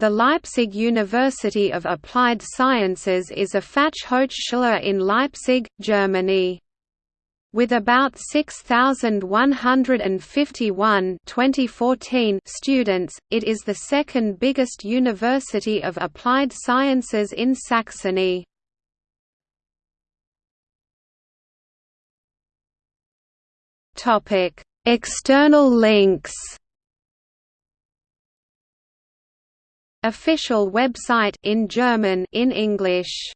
The Leipzig University of Applied Sciences is a Fachhochschule in Leipzig, Germany. With about 6,151 2014 students, it is the second biggest university of applied sciences in Saxony. External links Official website in German in English